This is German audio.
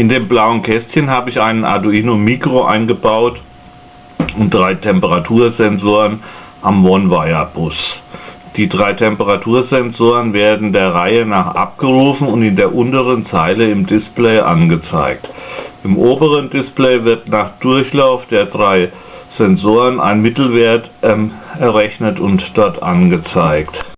In dem blauen Kästchen habe ich einen Arduino Micro eingebaut und drei Temperatursensoren am One-Wire-Bus. Die drei Temperatursensoren werden der Reihe nach abgerufen und in der unteren Zeile im Display angezeigt. Im oberen Display wird nach Durchlauf der drei Sensoren ein Mittelwert ähm, errechnet und dort angezeigt